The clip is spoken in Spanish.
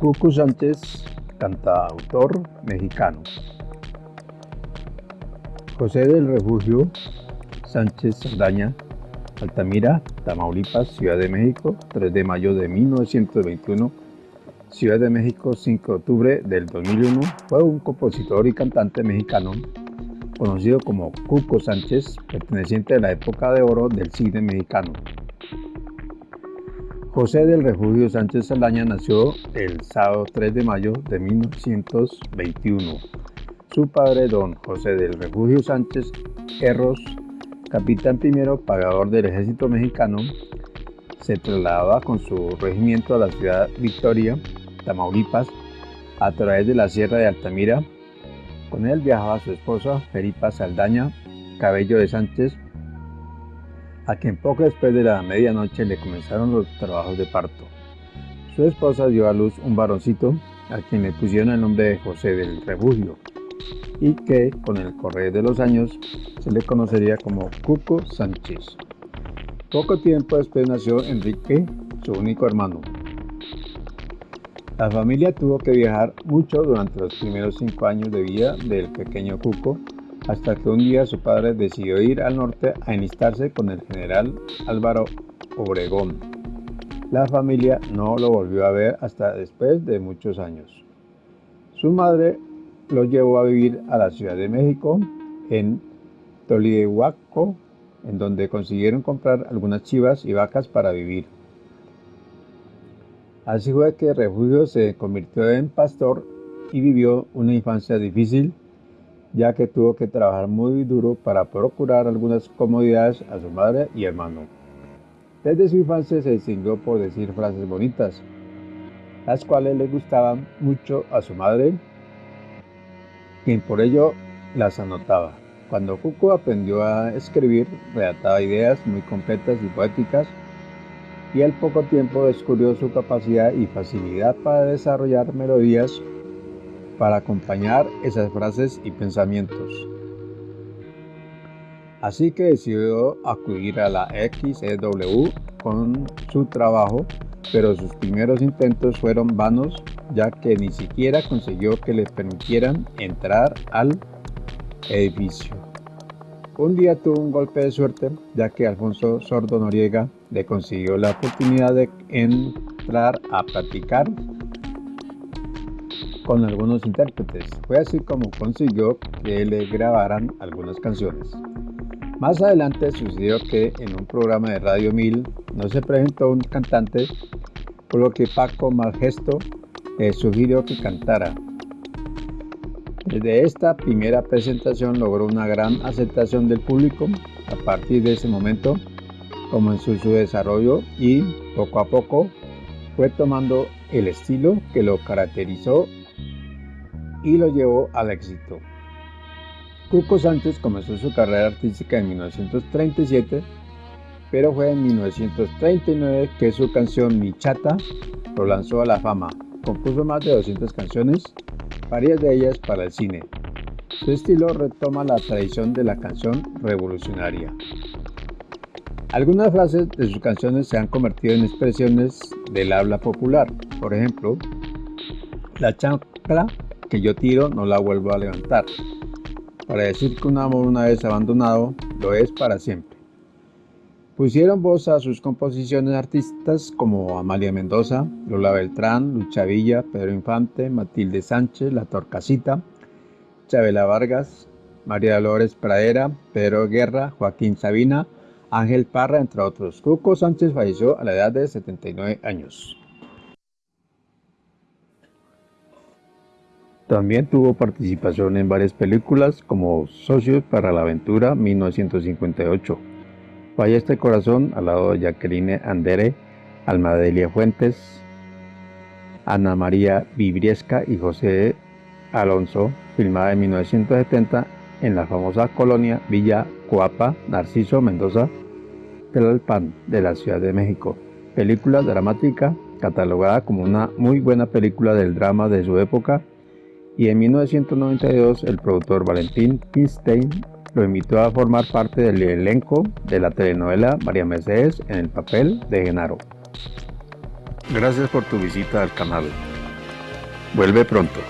Cucu Sánchez, cantautor mexicano. José del Refugio Sánchez Saldaña, Altamira, Tamaulipas, Ciudad de México, 3 de mayo de 1921, Ciudad de México, 5 de octubre del 2001, fue un compositor y cantante mexicano conocido como Cuco Sánchez, perteneciente a la época de oro del cine mexicano. José del Refugio Sánchez Saldaña nació el sábado 3 de mayo de 1921. Su padre, don José del Refugio Sánchez Erros, capitán primero pagador del ejército mexicano, se trasladaba con su regimiento a la ciudad Victoria, Tamaulipas, a través de la sierra de Altamira. Con él viajaba su esposa, Felipa Saldaña Cabello de Sánchez, a quien poco después de la medianoche le comenzaron los trabajos de parto. Su esposa dio a luz un varoncito, a quien le pusieron el nombre de José del Refugio, y que con el correr de los años se le conocería como Cuco Sánchez. Poco tiempo después nació Enrique, su único hermano. La familia tuvo que viajar mucho durante los primeros cinco años de vida del pequeño Cuco, hasta que un día su padre decidió ir al norte a enlistarse con el general Álvaro Obregón. La familia no lo volvió a ver hasta después de muchos años. Su madre lo llevó a vivir a la Ciudad de México, en Tolihuaco, en donde consiguieron comprar algunas chivas y vacas para vivir. Así fue que Refugio se convirtió en pastor y vivió una infancia difícil ya que tuvo que trabajar muy duro para procurar algunas comodidades a su madre y hermano. Desde su infancia se distinguió por decir frases bonitas, las cuales le gustaban mucho a su madre, quien por ello las anotaba. Cuando Cuco aprendió a escribir, redactaba ideas muy completas y poéticas, y al poco tiempo descubrió su capacidad y facilidad para desarrollar melodías para acompañar esas frases y pensamientos. Así que decidió acudir a la XEW con su trabajo, pero sus primeros intentos fueron vanos ya que ni siquiera consiguió que le permitieran entrar al edificio. Un día tuvo un golpe de suerte ya que Alfonso Sordo Noriega le consiguió la oportunidad de entrar a practicar con algunos intérpretes. Fue así como consiguió que le grabaran algunas canciones. Más adelante sucedió que en un programa de Radio 1000 no se presentó un cantante, por lo que Paco Malgesto le sugirió que cantara. Desde esta primera presentación logró una gran aceptación del público. A partir de ese momento comenzó su desarrollo y poco a poco fue tomando el estilo que lo caracterizó y lo llevó al éxito. Cuco Sánchez comenzó su carrera artística en 1937, pero fue en 1939 que su canción Mi Chata lo lanzó a la fama. Compuso más de 200 canciones, varias de ellas para el cine. Su estilo retoma la tradición de la canción revolucionaria. Algunas frases de sus canciones se han convertido en expresiones del habla popular. Por ejemplo, la chancla que yo tiro no la vuelvo a levantar. Para decir que un amor una vez abandonado lo es para siempre. Pusieron voz a sus composiciones artistas como Amalia Mendoza, Lola Beltrán, Lucha Villa, Pedro Infante, Matilde Sánchez, La Torcasita, Chabela Vargas, María Dolores Pradera, Pedro Guerra, Joaquín Sabina, Ángel Parra, entre otros. Cuco Sánchez falleció a la edad de 79 años. También tuvo participación en varias películas como Socios para la Aventura 1958, Falla este corazón al lado de Jacqueline Andere, Almadelia Fuentes, Ana María Vibriesca y José Alonso, filmada en 1970 en la famosa colonia Villa Coapa, Narciso Mendoza, Tlalpan de la Ciudad de México. Película dramática catalogada como una muy buena película del drama de su época y en 1992 el productor Valentín Pinstein lo invitó a formar parte del elenco de la telenovela María Mercedes en el papel de Genaro. Gracias por tu visita al canal. Vuelve pronto.